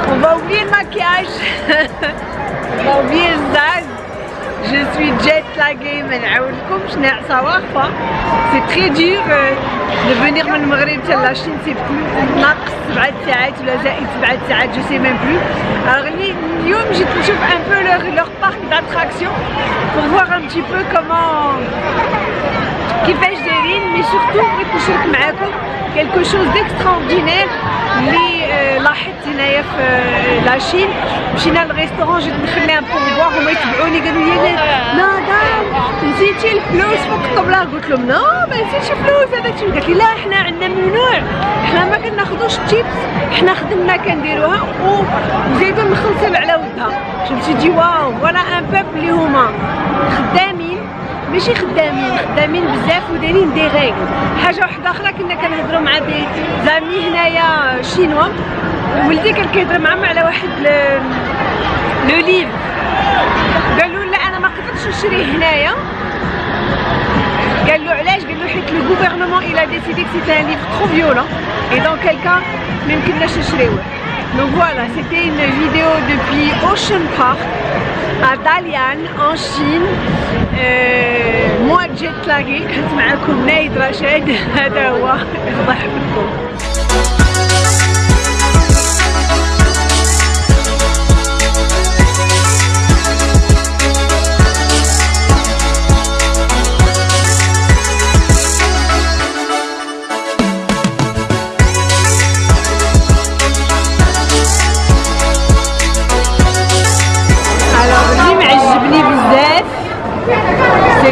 هنايا on va oublier le maquillage on va oublier le zag je suis jet laguée ما نعاودلكمش ناعسه واقفه سي تري دور de venir من المغرب حتى لاشين سي بلو ناقص سبعة ساعات ولا زائد سبعة ساعات جو سي ميم بلو الوغ اليوم جيت نشوف ان بو لور لور بارك داتراكسيون pour voir un petit peu comment كيفاش دايرين مي سورتو بغيت نشارك معاكم كيلكو شوز ديكستراوردينير اللي لاحظت هنايا في la Chine مشينا لل restaurant جيت نخلي un pourboire هما يتبعوني قالوا لي مدام نسيتي الفلوس فوق الطبله قلت لهم non ما نسيتش فلوس هذاك الشيء قالت لي لا حنا عندنا ممنوع حنا ما كناخذوش ال tips حنا خدمنا كنديروها وزيدو نخلصوا على ودها شفتي دي waouh voilà un peuple اللي هما خدامين ماشي خدامين خدامين بزاف ودايرين des règles. حاجة واحدة أخرى كنا كنهضروا مع des amis هنايا chinois. ولدي كان كيهضر معاهم على واحد le livre. قالوا لا أنا ما قدرتش نشريه هنايا. قال له علاش قال له حيت le gouvernement il a décidé que c'était un livre trop violent et donc كيلكا ما يمكنناش نشريوه Donc voilà, c'était une vidéo depuis Ocean Park à Dalian en Chine. Euh, moi jet lagué كنت معكم نايد رشاد هذا هو. يفضح بكم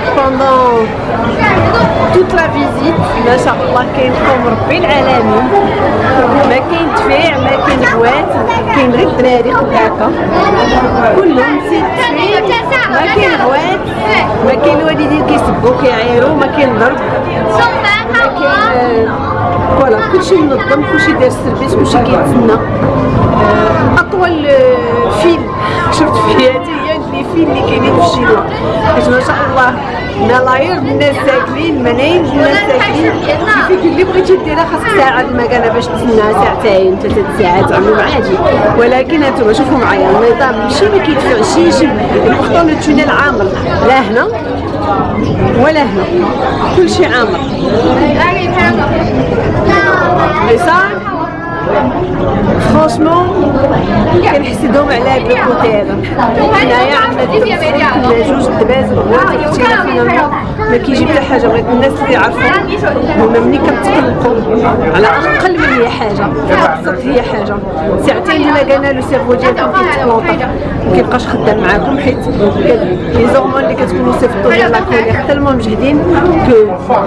que pendant toute la visite ما شاء الله كاين قوم ربي العالمين ما كاين دفاع ما كاين بوات كاين غير الدراري هكا كلهم c'est ما كاين بوات ما كاين الوالدين كيسبوا كيعايروا ما كاين ضرب voilà كلشي منظم كلشي داير ال service كلشي كيتسنى اطول ال chinois حيت ما شاء الله ملايير الناس ساكنين. ملايين الناس ساكنين كيفك اللي بغيتي ديرها خاصك ساعة المكانه باش تسنى ساعتين ثلاث ساعات عموما عادي. ولكن هانتوما شوفوا معايا النظام ماشي ما كيدفعش pourtant ال tunnel عامر. لا هنا ولا هنا. كلشي عامر. اليسار franchement كنحسدهم على هاد الكوتي هذا هنايا عندنا جوج دباز ما كيجي حتى حاجة بغيت الناس اللي يعرفوا هما ملي كتقلقوا على أقل من هي حاجة ابسط هي حاجة ساعتين ديما قالنا لو سيرفو ديالكم كيتبلونطا ما كيبقاش خدام معاكم حيت لي زورمون اللي كتكونوا صيفطوا ديال لاكولير تالمون مجهدين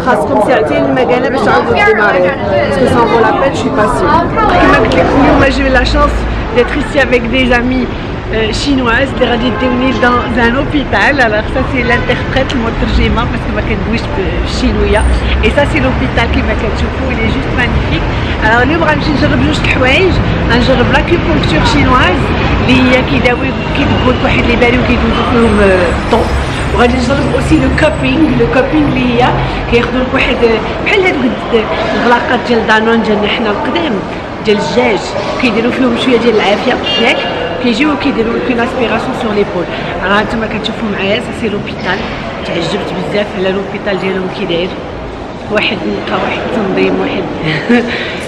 خاصكم ساعتين المكانه باش تعاودوا ديماري باسكو سان فو لابيل شي با سيغ كما قلت لكم اليوم j'ai eu la chance d'être ici avec des amis euh, chinoises اللي غادي يديوني dans un hôpital alors ça c'est l'interprète المترجمه parce que ما كندويش بالشينويه et ça c'est l'hôpital كما كتشوفوا il est juste magnifique alors اليوم غنمشي نجرب جوج الحوايج غنجرب لاكيبونكتور شينواز اللي هي كيداوي كيدبوا لك واحد لي باري وكيدوزو فيهم الضوء وغادي نجرب اوسي لو كوبينغ لو كوبينغ اللي هي كياخذوا لك واحد بحال هذوك الغلاقات ديال دانون ديالنا حنا القدام ديال الدجاج كيديروا فيهم شويه ديال العافيه ياك كيجيو كيديروا لك لاسبيراسيون سور ليبول راه هانتوما كتشوفوا معايا سا سي لوبيتال تعجبت بزاف على لوبيتال ديالهم كي داير واحد النقا واحد التنظيم واحد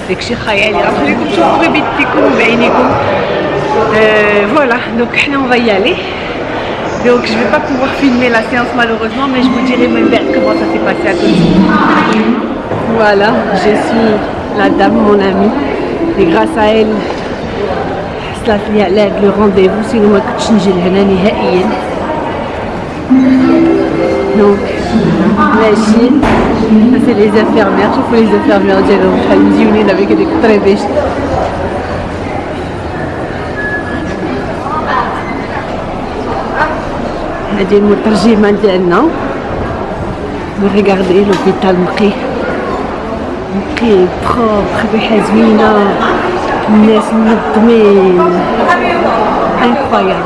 داكشي خيالي غنخليكم تشوفوا بيديكم بعينيكم فوالا دونك حنا اون فاي aller Donc je vais pas pouvoir filmer la séance malheureusement mais je vous dirai même bien comment ça s'est passé à côté. Voilà, je suis la dame, mon amie. Et grâce à elle حصلت لي على هاد لو رونديفو سينو ما كنتش نجي لهنا نهائيا دونك ماشي سي لي زانفيرمير شوفوا لي زانفيرمير ديالهم شحال مزيونين افيك هذيك الطريبيش هادي المترجمه ديالنا ريغاردي لوبيتال نقي نقي بروبر ريحه زوينه الناس منظمين انكرويابل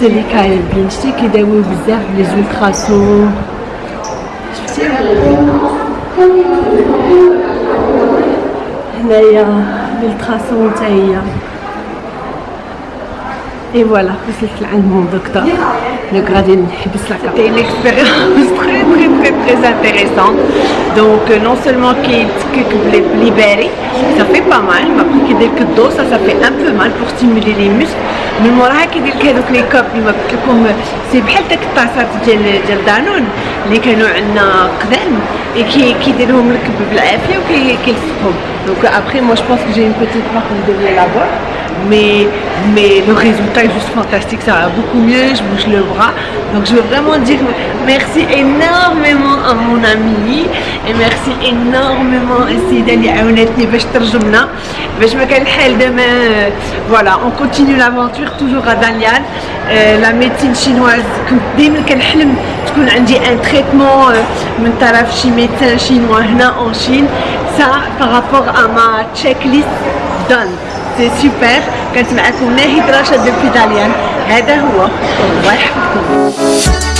سي اللي كاينين شتي كيداويو بزاف لي زولتراسون شفتي هنايا للتراسون حتى هي اي فوالا وصلت لعند دكتور دونك غادي نحبس لا سيتي une expérience très très très très intéressante donc non seulement كيتكك بالباري ça fait pas mal mais après كيدير لك الضو ça ça fait un peu mal pour stimuler les muscles من موراها كيدير لك هذوك لي كوب اللي ما قلت لكم سي بحال داك الطاسات ديال ديال دانون اللي كانوا عندنا قدام كيديرهم لك بالعافيه وكيلصقهم دونك ابخي مو جو بونس كو جي اون بيتيت مارك دو لابور mais, mais le résultat est juste fantastique, ça va beaucoup mieux, je bouge le bras. Donc je veux vraiment dire merci énormément à mon ami et merci énormément à Honnêteté Bechterjumna. Je me quelle demain. Voilà, on continue l'aventure toujours à Dalian. Euh, la médecine chinoise, dès que j'ai un traitement de chez médecin chinois en Chine, ça par rapport à ma checklist done. سي سوبر كانت معكم ناهد رشاد في طاليان هذا هو. الله يحفظكم.